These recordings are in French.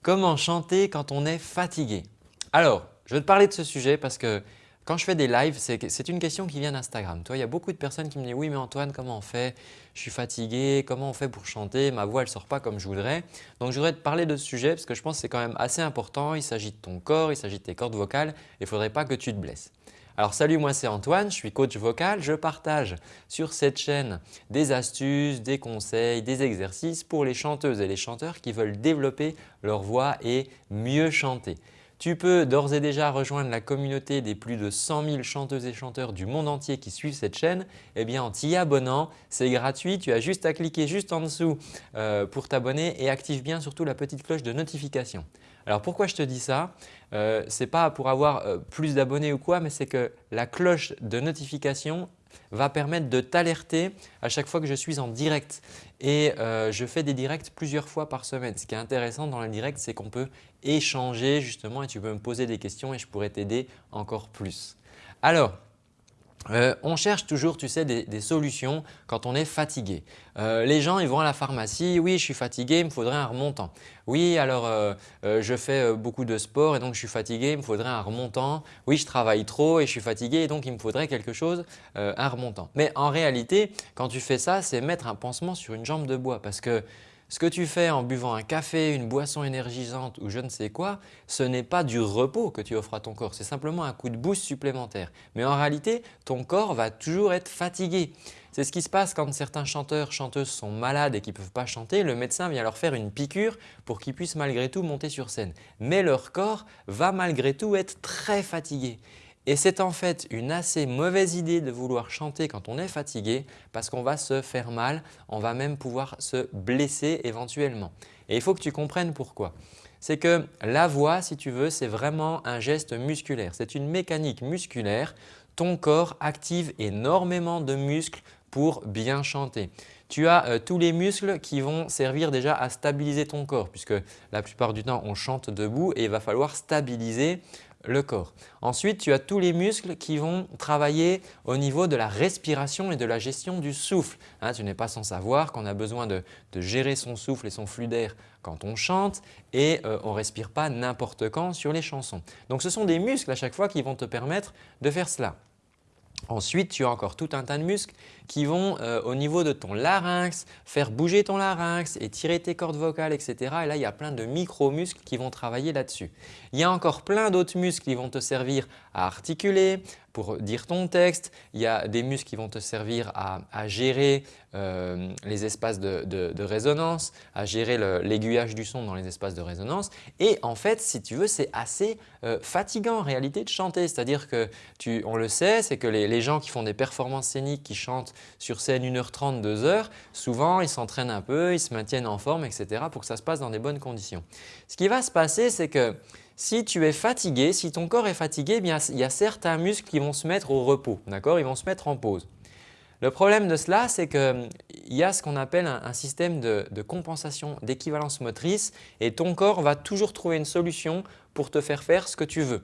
Comment chanter quand on est fatigué Alors, je vais te parler de ce sujet parce que quand je fais des lives, c'est une question qui vient d'Instagram. il y a beaucoup de personnes qui me disent « Oui, mais Antoine, comment on fait? Je suis fatigué, comment on fait pour chanter? Ma voix, elle ne sort pas comme je voudrais. » Donc, je voudrais te parler de ce sujet parce que je pense que c'est quand même assez important. Il s'agit de ton corps, il s'agit de tes cordes vocales il ne faudrait pas que tu te blesses. Alors salut, moi c'est Antoine, je suis coach vocal. Je partage sur cette chaîne des astuces, des conseils, des exercices pour les chanteuses et les chanteurs qui veulent développer leur voix et mieux chanter. Tu peux d'ores et déjà rejoindre la communauté des plus de 100 000 chanteuses et chanteurs du monde entier qui suivent cette chaîne eh bien, en t'y abonnant. C'est gratuit, tu as juste à cliquer juste en dessous euh, pour t'abonner et active bien surtout la petite cloche de notification. Alors pourquoi je te dis ça? Euh, Ce n'est pas pour avoir euh, plus d'abonnés ou quoi mais c'est que la cloche de notification va permettre de t'alerter à chaque fois que je suis en direct. Et euh, je fais des directs plusieurs fois par semaine. Ce qui est intéressant dans le direct, c'est qu'on peut échanger justement et tu peux me poser des questions et je pourrais t'aider encore plus. Alors, euh, on cherche toujours tu sais, des, solutions quand on est fatigué. Euh, les gens ils vont à la pharmacie, oui je suis fatigué, il me faudrait un remontant. Oui alors euh, je fais beaucoup de sport et donc je suis fatigué, il me faudrait un remontant. Oui je travaille trop et je suis fatigué et donc il me faudrait quelque chose, un remontant. Mais en réalité quand tu fais ça c'est mettre un pansement sur une jambe de bois parce que ce que tu fais en buvant un café, une boisson énergisante ou je ne sais quoi, ce n'est pas du repos que tu offres à ton corps, c'est simplement un coup de boost supplémentaire. Mais en réalité, ton corps va toujours être fatigué. C'est ce qui se passe quand certains chanteurs, chanteuses sont malades et qui ne peuvent pas chanter. Le médecin vient leur faire une piqûre pour qu'ils puissent malgré tout monter sur scène. Mais leur corps va malgré tout être très fatigué. Et c'est en fait une assez mauvaise idée de vouloir chanter quand on est fatigué parce qu'on va se faire mal, on va même pouvoir se blesser éventuellement. Et il faut que tu comprennes pourquoi. C'est que la voix, si tu veux, c'est vraiment un geste musculaire. C'est une mécanique musculaire. Ton corps active énormément de muscles pour bien chanter. Tu as euh, tous les muscles qui vont servir déjà à stabiliser ton corps puisque la plupart du temps on chante debout et il va falloir stabiliser le corps. Ensuite, tu as tous les muscles qui vont travailler au niveau de la respiration et de la gestion du souffle. Hein, tu n'es pas sans savoir qu'on a besoin de, gérer son souffle et son flux d'air quand on chante et euh, on ne respire pas n'importe quand sur les chansons. Donc ce sont des muscles à chaque fois qui vont te permettre de faire cela. Ensuite, tu as encore tout un tas de muscles qui vont euh, au niveau de ton larynx, faire bouger ton larynx et tirer tes cordes vocales, etc. Et là, il y a plein de micro-muscles qui vont travailler là-dessus. Il y a encore plein d'autres muscles qui vont te servir à articuler, pour dire ton texte. Il y a des muscles qui vont te servir à, gérer euh, les espaces de, résonance, à gérer l'aiguillage du son dans les espaces de résonance. Et en fait, si tu veux, c'est assez euh, fatigant en réalité de chanter. C'est-à-dire que, tu, on le sait, c'est que les, gens qui font des performances scéniques, qui chantent sur scène 1h30, 2h, souvent ils s'entraînent un peu, ils se maintiennent en forme, etc. pour que ça se passe dans des bonnes conditions. Ce qui va se passer, c'est que si tu es fatigué, si ton corps est fatigué, eh il y a certains muscles qui vont se mettre au repos, d'accord? Ils vont se mettre en pause. Le problème de cela, c'est qu'il y a ce qu'on appelle un, système de compensation d'équivalence motrice et ton corps va toujours trouver une solution pour te faire faire ce que tu veux.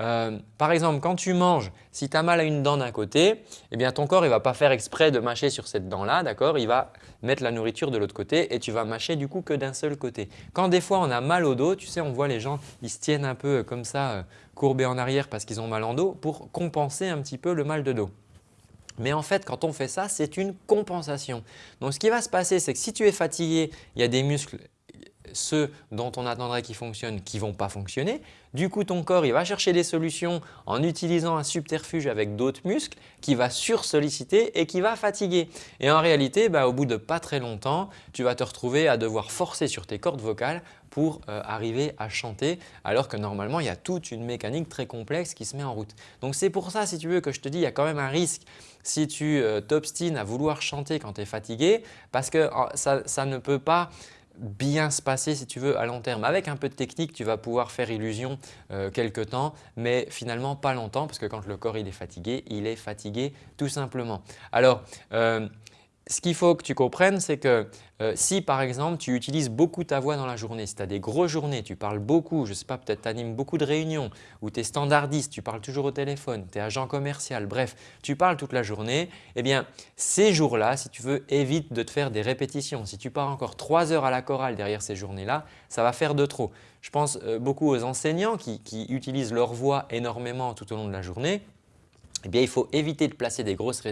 Euh, par exemple, quand tu manges, si tu as mal à une dent d'un côté, eh bien ton corps ne va pas faire exprès de mâcher sur cette dent-là, d'accord? Il va mettre la nourriture de l'autre côté et tu vas mâcher du coup que d'un seul côté. Quand des fois on a mal au dos, tu sais, on voit les gens, ils se tiennent un peu comme ça, euh, courbés en arrière parce qu'ils ont mal en dos pour compenser un petit peu le mal de dos. Mais en fait, quand on fait ça, c'est une compensation. Donc, ce qui va se passer, c'est que si tu es fatigué, il y a des muscles ceux dont on attendrait qu'ils fonctionnent qui ne vont pas fonctionner. Du coup, ton corps il va chercher des solutions en utilisant un subterfuge avec d'autres muscles qui va sursolliciter et qui va fatiguer. Et en réalité, bah, au bout de pas très longtemps, tu vas te retrouver à devoir forcer sur tes cordes vocales pour euh, arriver à chanter alors que normalement, il y a toute une mécanique très complexe qui se met en route. Donc, c'est pour ça, si tu veux, que je te dis il y a quand même un risque si tu euh, t'obstines à vouloir chanter quand tu es fatigué parce que ça, ça ne peut pas bien se passer si tu veux à long terme. Avec un peu de technique, tu vas pouvoir faire illusion euh, quelque temps, mais finalement pas longtemps parce que quand le corps il est fatigué, il est fatigué tout simplement. Alors, euh, ce qu'il faut que tu comprennes, c'est que euh, si par exemple tu utilises beaucoup ta voix dans la journée, si tu as des grosses journées, tu parles beaucoup, je ne sais pas, peut-être tu animes beaucoup de réunions ou tu es standardiste, tu parles toujours au téléphone, tu es agent commercial, bref, tu parles toute la journée, eh bien ces jours-là, si tu veux, évite de te faire des répétitions. Si tu pars encore trois heures à la chorale derrière ces journées-là, ça va faire de trop. Je pense euh, beaucoup aux enseignants qui utilisent leur voix énormément tout au long de la journée eh bien, il faut éviter de placer des grosses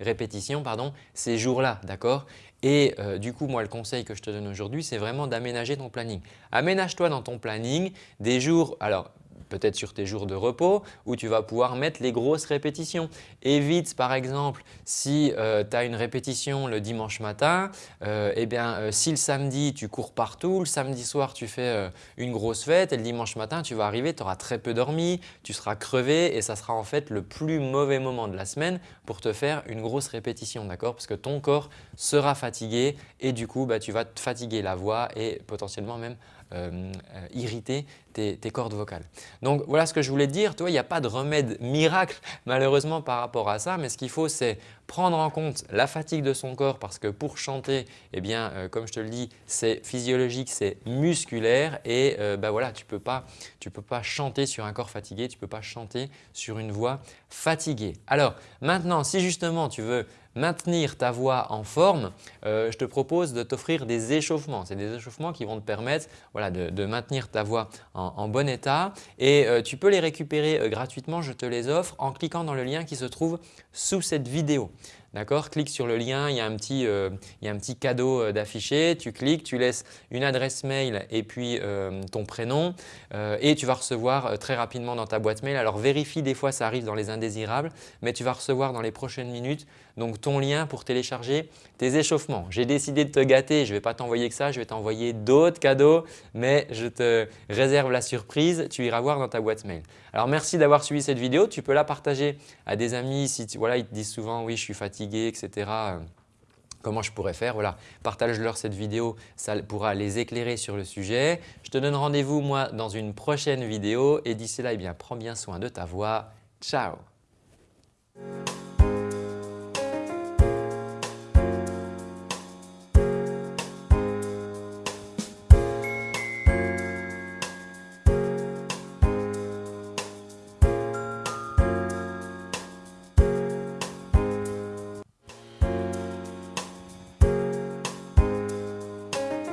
répétitions pardon, ces jours-là. d'accord? Et euh, du coup, moi, le conseil que je te donne aujourd'hui, c'est vraiment d'aménager ton planning. Aménage-toi dans ton planning des jours, alors peut-être sur tes jours de repos où tu vas pouvoir mettre les grosses répétitions. Évite par exemple si euh, tu as une répétition le dimanche matin, euh, eh bien, euh, si le samedi tu cours partout, le samedi soir tu fais une grosse fête et le dimanche matin tu vas arriver, tu auras très peu dormi, tu seras crevé et ça sera en fait le plus mauvais moment de la semaine pour te faire une grosse répétition d'accord? Parce que ton corps sera fatigué et du coup bah, tu vas te fatiguer la voix et potentiellement même irriter tes, cordes vocales. Donc voilà ce que je voulais dire. Il n'y a pas de remède miracle malheureusement par rapport à ça, mais ce qu'il faut c'est prendre en compte la fatigue de son corps parce que pour chanter, eh bien, euh, comme je te le dis, c'est physiologique, c'est musculaire et ben voilà, tu ne peux, pas, chanter sur un corps fatigué, tu ne peux pas chanter sur une voix fatiguée. Alors maintenant, si justement tu veux maintenir ta voix en forme, euh, je te propose de t'offrir des échauffements. C'est des échauffements qui vont te permettre voilà, de, maintenir ta voix en, bon état et euh, tu peux les récupérer euh, gratuitement. Je te les offre en cliquant dans le lien qui se trouve sous cette vidéo. D'accord? Clique sur le lien, il y a un petit, il y a un petit cadeau d'afficher. Tu cliques, tu laisses une adresse mail et puis ton prénom et tu vas recevoir très rapidement dans ta boîte mail. Alors vérifie, des fois ça arrive dans les indésirables, mais tu vas recevoir dans les prochaines minutes donc ton lien pour télécharger tes échauffements. J'ai décidé de te gâter, je ne vais pas t'envoyer que ça, je vais t'envoyer d'autres cadeaux, mais je te réserve la surprise, tu iras voir dans ta boîte mail. Alors merci d'avoir suivi cette vidéo, tu peux la partager à des amis si voilà, ils te disent souvent « oui, je suis fatigué, etc., euh, comment je pourrais faire. Voilà, partage-leur cette vidéo, ça pourra les éclairer sur le sujet. Je te donne rendez-vous moi dans une prochaine vidéo et d'ici là, eh bien, prends bien soin de ta voix. Ciao